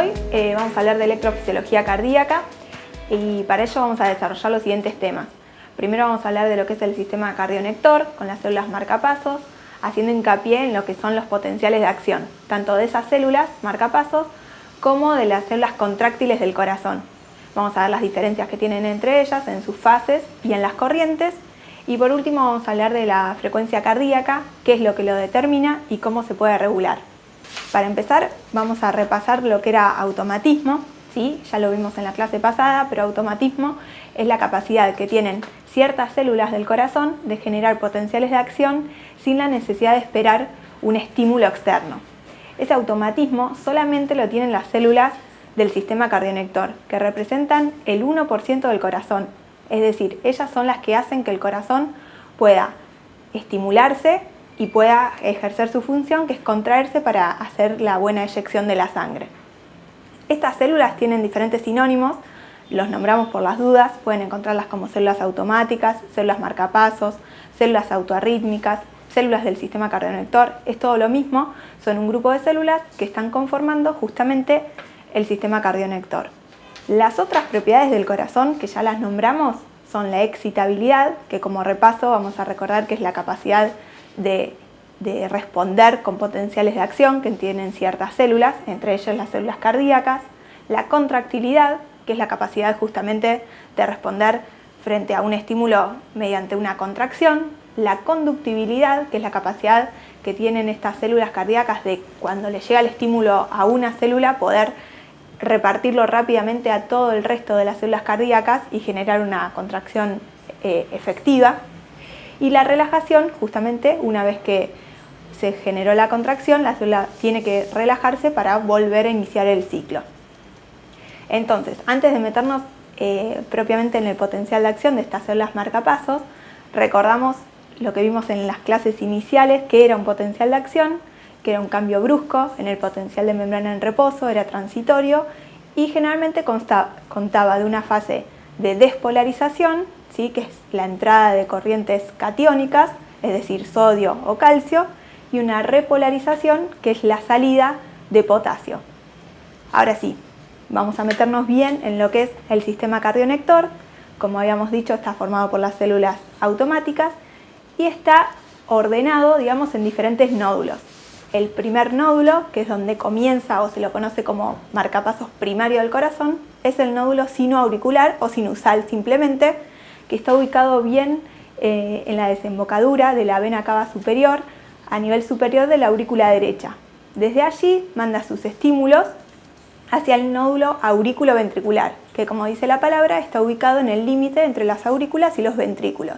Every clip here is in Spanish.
Hoy eh, vamos a hablar de electrofisiología cardíaca y para ello vamos a desarrollar los siguientes temas. Primero vamos a hablar de lo que es el sistema cardionector con las células marcapasos, haciendo hincapié en lo que son los potenciales de acción, tanto de esas células marcapasos como de las células contráctiles del corazón. Vamos a ver las diferencias que tienen entre ellas en sus fases y en las corrientes. Y por último vamos a hablar de la frecuencia cardíaca, qué es lo que lo determina y cómo se puede regular. Para empezar vamos a repasar lo que era automatismo, ¿sí? ya lo vimos en la clase pasada, pero automatismo es la capacidad que tienen ciertas células del corazón de generar potenciales de acción sin la necesidad de esperar un estímulo externo. Ese automatismo solamente lo tienen las células del sistema cardionector, que representan el 1% del corazón. Es decir, ellas son las que hacen que el corazón pueda estimularse y pueda ejercer su función, que es contraerse para hacer la buena eyección de la sangre. Estas células tienen diferentes sinónimos, los nombramos por las dudas, pueden encontrarlas como células automáticas, células marcapasos, células autoarrítmicas, células del sistema cardionector, es todo lo mismo, son un grupo de células que están conformando justamente el sistema cardionector. Las otras propiedades del corazón, que ya las nombramos, son la excitabilidad, que como repaso vamos a recordar que es la capacidad de, responder con potenciales de acción que tienen ciertas células, entre ellas las células cardíacas, la contractilidad, que es la capacidad justamente de responder frente a un estímulo mediante una contracción, la conductibilidad, que es la capacidad que tienen estas células cardíacas de cuando le llega el estímulo a una célula poder repartirlo rápidamente a todo el resto de las células cardíacas y generar una contracción eh, efectiva. Y la relajación, justamente una vez que se generó la contracción, la célula tiene que relajarse para volver a iniciar el ciclo. Entonces, antes de meternos eh, propiamente en el potencial de acción de estas células marcapasos, recordamos lo que vimos en las clases iniciales, que era un potencial de acción, que era un cambio brusco en el potencial de membrana en reposo, era transitorio y generalmente contaba de una fase de despolarización ¿sí? que es la entrada de corrientes catiónicas, es decir, sodio o calcio, y una repolarización, que es la salida de potasio. Ahora sí, vamos a meternos bien en lo que es el sistema cardionector. Como habíamos dicho, está formado por las células automáticas y está ordenado, digamos, en diferentes nódulos. El primer nódulo, que es donde comienza o se lo conoce como marcapasos primario del corazón, es el nódulo sinoauricular o sinusal simplemente, que está ubicado bien eh, en la desembocadura de la vena cava superior, a nivel superior de la aurícula derecha. Desde allí manda sus estímulos hacia el nódulo aurículo-ventricular, que como dice la palabra está ubicado en el límite entre las aurículas y los ventrículos.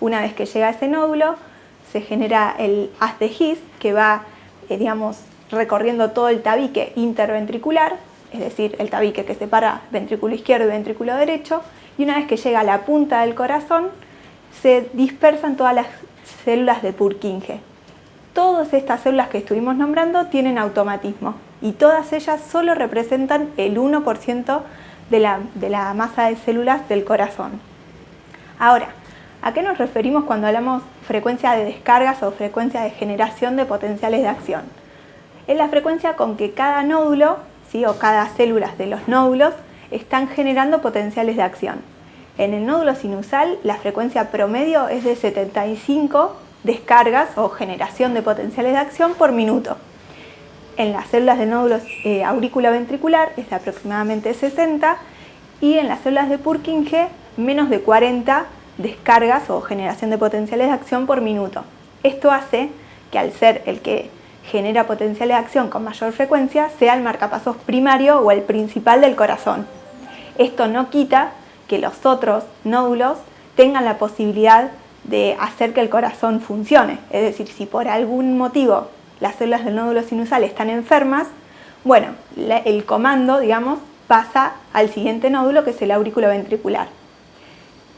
Una vez que llega a ese nódulo, se genera el haz de His, que va, eh, digamos, recorriendo todo el tabique interventricular, es decir, el tabique que separa ventrículo izquierdo y ventrículo derecho, y una vez que llega a la punta del corazón, se dispersan todas las células de Purkinje. Todas estas células que estuvimos nombrando tienen automatismo y todas ellas solo representan el 1% de la, de la masa de células del corazón. Ahora, ¿a qué nos referimos cuando hablamos frecuencia de descargas o frecuencia de generación de potenciales de acción? Es la frecuencia con que cada nódulo, ¿sí? o cada célula de los nódulos, están generando potenciales de acción. En el nódulo sinusal la frecuencia promedio es de 75 descargas o generación de potenciales de acción por minuto. En las células de nódulo eh, ventricular es de aproximadamente 60 y en las células de Purkinje menos de 40 descargas o generación de potenciales de acción por minuto. Esto hace que al ser el que genera potenciales de acción con mayor frecuencia sea el marcapasos primario o el principal del corazón. Esto no quita que los otros nódulos tengan la posibilidad de hacer que el corazón funcione. Es decir, si por algún motivo las células del nódulo sinusal están enfermas, bueno, el comando, digamos, pasa al siguiente nódulo que es el aurículo ventricular.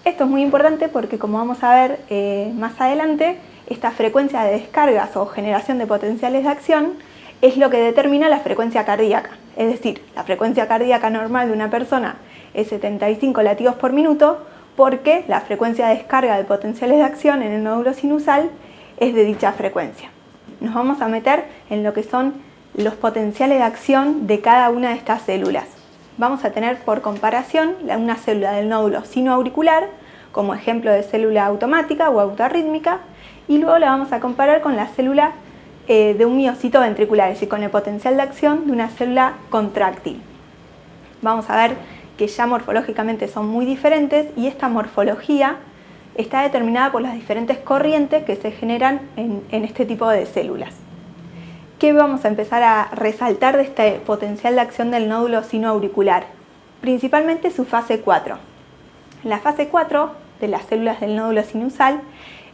Esto es muy importante porque como vamos a ver eh, más adelante, esta frecuencia de descargas o generación de potenciales de acción es lo que determina la frecuencia cardíaca. Es decir, la frecuencia cardíaca normal de una persona es 75 latidos por minuto porque la frecuencia de descarga de potenciales de acción en el nódulo sinusal es de dicha frecuencia. Nos vamos a meter en lo que son los potenciales de acción de cada una de estas células. Vamos a tener por comparación una célula del nódulo sinoauricular, como ejemplo de célula automática o autorrítmica, y luego la vamos a comparar con la célula eh, de un miocito ventricular, es decir, con el potencial de acción de una célula contráctil. Vamos a ver que ya morfológicamente son muy diferentes y esta morfología está determinada por las diferentes corrientes que se generan en, este tipo de células. ¿Qué vamos a empezar a resaltar de este potencial de acción del nódulo sinoauricular? Principalmente su fase 4. La fase 4 de las células del nódulo sinusal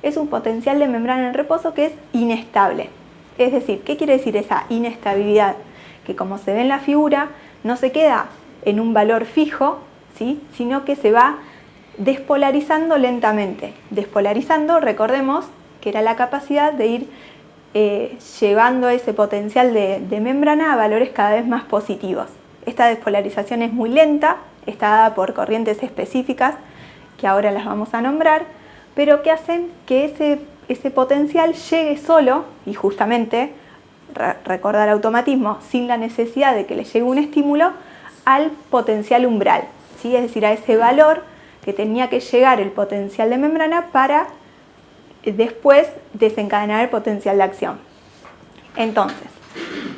es un potencial de membrana en reposo que es inestable. Es decir, ¿qué quiere decir esa inestabilidad? Que como se ve en la figura, no se queda en un valor fijo, ¿sí? sino que se va despolarizando lentamente. Despolarizando, recordemos, que era la capacidad de ir eh, llevando ese potencial de, de, membrana a valores cada vez más positivos. Esta despolarización es muy lenta, está dada por corrientes específicas, que ahora las vamos a nombrar, pero que hacen que ese, ese potencial llegue solo, y justamente, recordar automatismo, sin la necesidad de que le llegue un estímulo, al potencial umbral, ¿sí? es decir, a ese valor que tenía que llegar el potencial de membrana para eh, después desencadenar el potencial de acción. Entonces,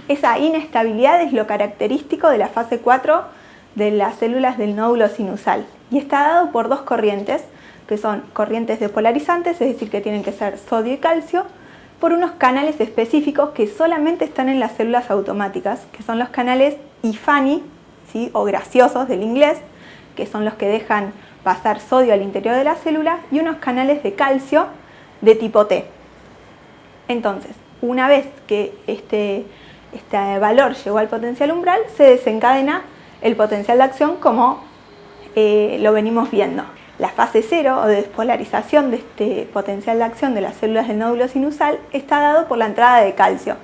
esa inestabilidad es lo característico de la fase 4 de las células del nódulo sinusal y está dado por dos corrientes, que son corrientes despolarizantes, es decir, que tienen que ser sodio y calcio, por unos canales específicos que solamente están en las células automáticas, que son los canales IFANI, ¿sí? o graciosos del inglés, que son los que dejan pasar sodio al interior de la célula, y unos canales de calcio de tipo T. Entonces, una vez que este, este valor llegó al potencial umbral, se desencadena el potencial de acción como eh, lo venimos viendo. La fase cero o de despolarización de este potencial de acción de las células del nódulo sinusal está dado por la entrada de calcio.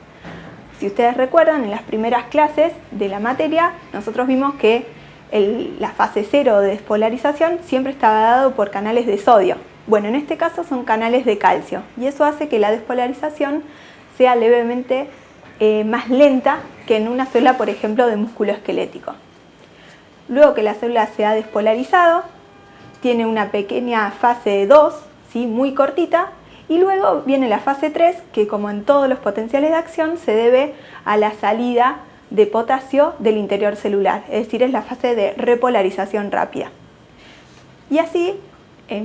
Si ustedes recuerdan, en las primeras clases de la materia, nosotros vimos que la fase cero de despolarización siempre estaba dado por canales de sodio. Bueno, en este caso son canales de calcio y eso hace que la despolarización sea levemente eh, más lenta que en una célula, por ejemplo, de músculo esquelético. Luego que la célula se ha despolarizado, tiene una pequeña fase 2, ¿sí? muy cortita, y luego viene la fase 3, que como en todos los potenciales de acción, se debe a la salida de potasio del interior celular, es decir, es la fase de repolarización rápida. Y así,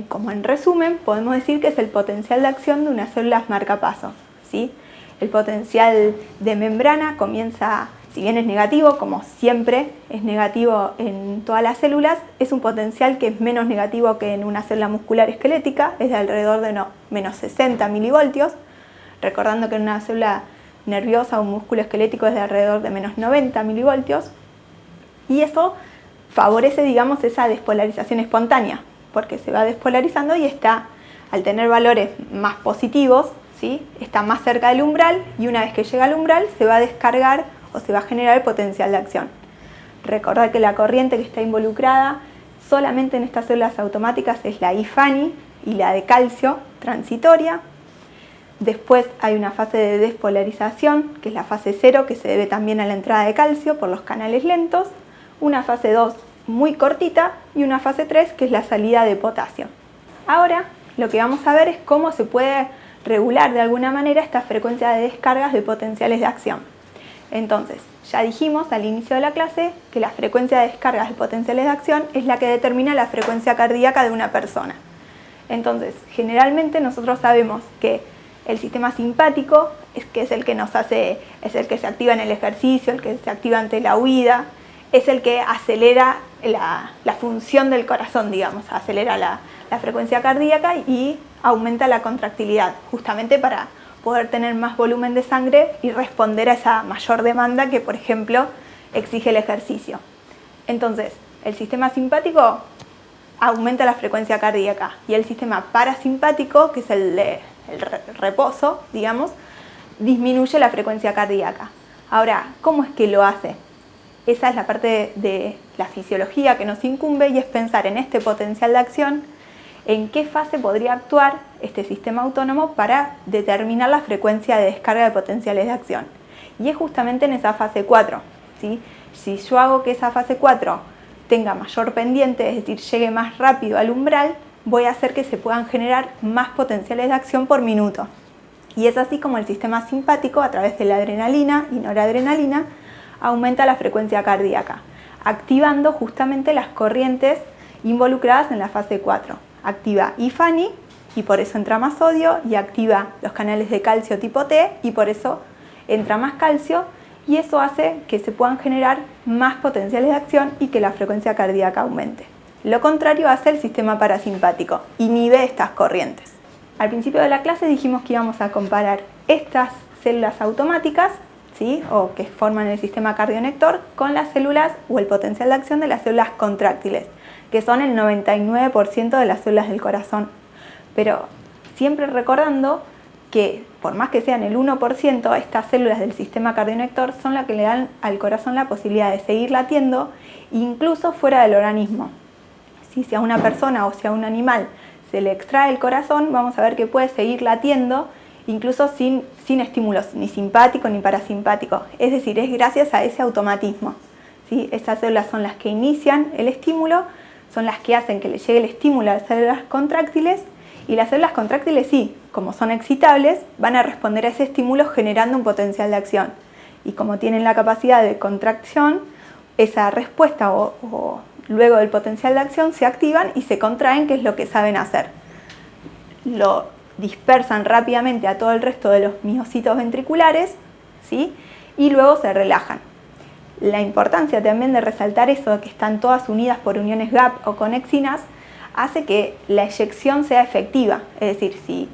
como en resumen, podemos decir que es el potencial de acción de unas células marcapaso. ¿sí? El potencial de membrana comienza si bien es negativo, como siempre es negativo en todas las células, es un potencial que es menos negativo que en una célula muscular esquelética, es de alrededor de menos 60 milivoltios, recordando que en una célula nerviosa o un músculo esquelético es de alrededor de menos 90 milivoltios, y eso favorece, digamos, esa despolarización espontánea, porque se va despolarizando y está, al tener valores más positivos, ¿sí? está más cerca del umbral, y una vez que llega al umbral se va a descargar o se va a generar el potencial de acción. Recordar que la corriente que está involucrada solamente en estas células automáticas es la IFANI y la de calcio transitoria. Después hay una fase de despolarización, que es la fase 0, que se debe también a la entrada de calcio por los canales lentos. Una fase 2 muy cortita y una fase 3, que es la salida de potasio. Ahora lo que vamos a ver es cómo se puede regular de alguna manera esta frecuencia de descargas de potenciales de acción. Entonces, ya dijimos al inicio de la clase que la frecuencia de descargas de potenciales de acción es la que determina la frecuencia cardíaca de una persona. Entonces, generalmente nosotros sabemos que el sistema simpático es, el que nos hace, es el que se activa en el ejercicio, el que se activa ante la huida, es el que acelera la, función del corazón, digamos, acelera la frecuencia cardíaca y aumenta la contractilidad, justamente para poder tener más volumen de sangre y responder a esa mayor demanda que, por ejemplo, exige el ejercicio. Entonces, el sistema simpático aumenta la frecuencia cardíaca y el sistema parasimpático, que es el de reposo, digamos, disminuye la frecuencia cardíaca. Ahora, ¿cómo es que lo hace? Esa es la parte de la fisiología que nos incumbe y es pensar en este potencial de acción en qué fase podría actuar este sistema autónomo para determinar la frecuencia de descarga de potenciales de acción. y es justamente en esa fase 4. ¿sí? Si yo hago que esa fase 4 tenga mayor pendiente, es decir, llegue más rápido al umbral, voy a hacer que se puedan generar más potenciales de acción por minuto. Y es así como el sistema simpático, a través de la adrenalina y noradrenalina, aumenta la frecuencia cardíaca, activando justamente las corrientes involucradas en la fase 4. Activa IFANI y por eso entra más sodio y activa los canales de calcio tipo T y por eso entra más calcio y eso hace que se puedan generar más potenciales de acción y que la frecuencia cardíaca aumente. Lo contrario hace el sistema parasimpático, inhibe estas corrientes. Al principio de la clase dijimos que íbamos a comparar estas células automáticas ¿sí? o que forman el sistema cardionector con las células o el potencial de acción de las células contráctiles, que son el 99% de las células del corazón. Pero siempre recordando que por más que sean el 1%, estas células del sistema cardionector son las que le dan al corazón la posibilidad de seguir latiendo incluso fuera del organismo. Si a una persona o si a un animal se le extrae el corazón, vamos a ver que puede seguir latiendo incluso sin, sin estímulos ni simpático ni parasimpático. Es decir, es gracias a ese automatismo. ¿sí? Esas células son las que inician el estímulo, son las que hacen que le llegue el estímulo a las células contráctiles y las células contráctiles sí, como son excitables, van a responder a ese estímulo generando un potencial de acción. Y como tienen la capacidad de contracción, esa respuesta o luego del potencial de acción se activan y se contraen, que es lo que saben hacer. Lo dispersan rápidamente a todo el resto de los miocitos ventriculares ¿sí? y luego se relajan. La importancia también de resaltar eso que están todas unidas por uniones GAP o conexinas hace que la eyección sea efectiva, es decir, si,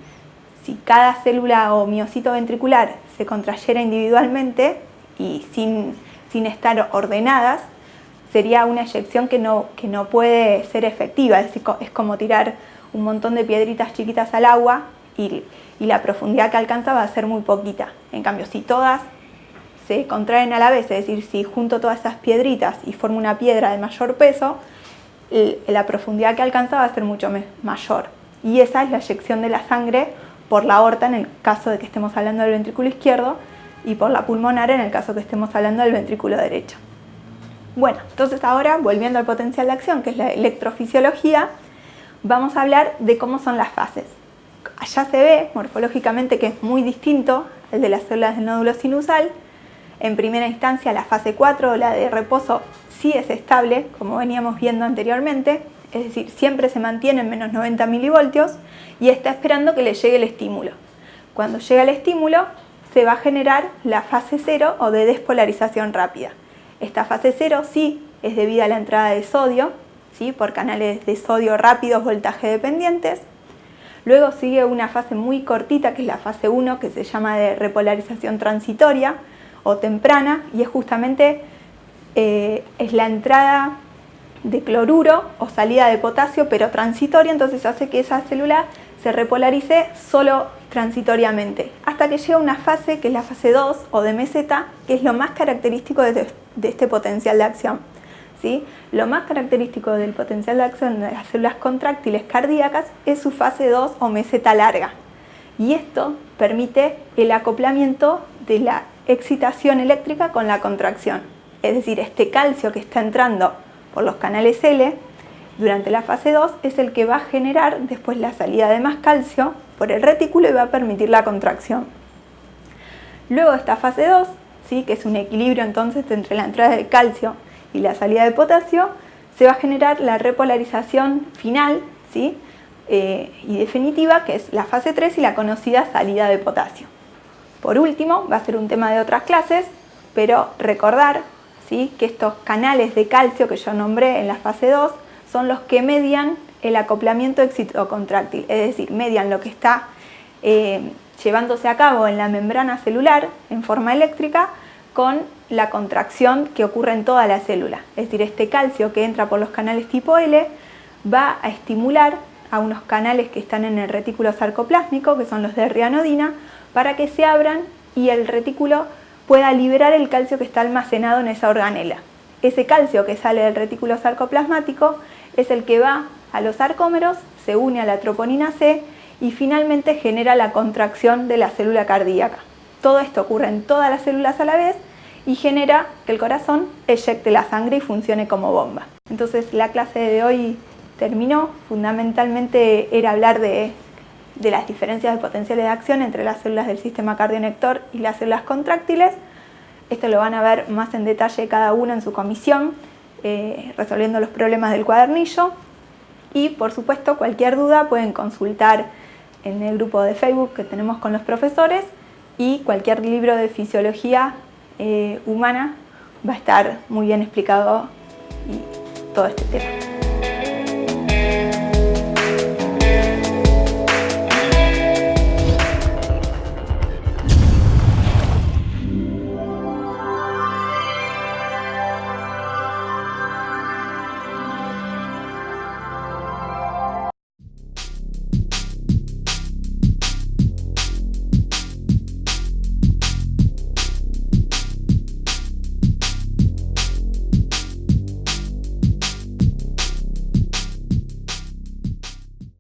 si cada célula o miocito ventricular se contrayera individualmente y sin, sin estar ordenadas, sería una eyección que no, que no puede ser efectiva, es, es como tirar un montón de piedritas chiquitas al agua y, y, la profundidad que alcanza va a ser muy poquita. En cambio, si todas se contraen a la vez, es decir, si junto todas esas piedritas y formo una piedra de mayor peso, la profundidad que alcanza va a ser mucho mayor. Y esa es la eyección de la sangre por la aorta en el caso de que estemos hablando del ventrículo izquierdo y por la pulmonar en el caso que estemos hablando del ventrículo derecho. Bueno, entonces ahora, volviendo al potencial de acción, que es la electrofisiología, vamos a hablar de cómo son las fases. Allá se ve morfológicamente que es muy distinto al de las células del nódulo sinusal. En primera instancia, la fase 4, la de reposo, sí es estable, como veníamos viendo anteriormente, es decir, siempre se mantiene en menos 90 milivoltios y está esperando que le llegue el estímulo. Cuando llega el estímulo, se va a generar la fase 0 o de despolarización rápida. Esta fase 0 sí es debida a la entrada de sodio, ¿sí? por canales de sodio rápidos voltaje dependientes. Luego sigue una fase muy cortita que es la fase 1 que se llama de repolarización transitoria o temprana y es justamente eh, es la entrada de cloruro o salida de potasio pero transitoria, entonces hace que esa célula se repolarice solo transitoriamente, hasta que llega una fase que es la fase 2 o de meseta, que es lo más característico de, este potencial de acción. ¿sí? Lo más característico del potencial de acción de las células contráctiles cardíacas es su fase 2 o meseta larga. Y esto permite el acoplamiento de la excitación eléctrica con la contracción. Es decir, este calcio que está entrando por los canales L durante la fase 2 es el que va a generar después la salida de más calcio por el retículo y va a permitir la contracción. Luego esta fase 2, ¿sí? que es un equilibrio entonces entre la entrada de calcio y la salida de potasio, se va a generar la repolarización final ¿sí? Eh, y definitiva, que es la fase 3 y la conocida salida de potasio. Por último, va a ser un tema de otras clases, pero recordar ¿sí? que estos canales de calcio que yo nombré en la fase 2 son los que median el acoplamiento excitocontráctil, es decir, median lo que está eh, llevándose a cabo en la membrana celular en forma eléctrica con la contracción que ocurre en toda la célula. Es decir, este calcio que entra por los canales tipo L va a estimular a unos canales que están en el retículo sarcoplásmico, que son los de rianodina, para que se abran y el retículo pueda liberar el calcio que está almacenado en esa organela. Ese calcio que sale del retículo sarcoplasmático es el que va a los sarcómeros, se une a la troponina C y finalmente genera la contracción de la célula cardíaca. Todo esto ocurre en todas las células a la vez y genera que el corazón eyecte la sangre y funcione como bomba. Entonces la clase de hoy terminó. Fundamentalmente era hablar de, las diferencias de potenciales de acción entre las células del sistema cardionector y las células contráctiles. Esto lo van a ver más en detalle cada uno en su comisión, eh, resolviendo los problemas del cuadernillo. Y por supuesto, cualquier duda pueden consultar en el grupo de Facebook que tenemos con los profesores y cualquier libro de fisiología eh, humana va a estar muy bien explicado y todo este tema.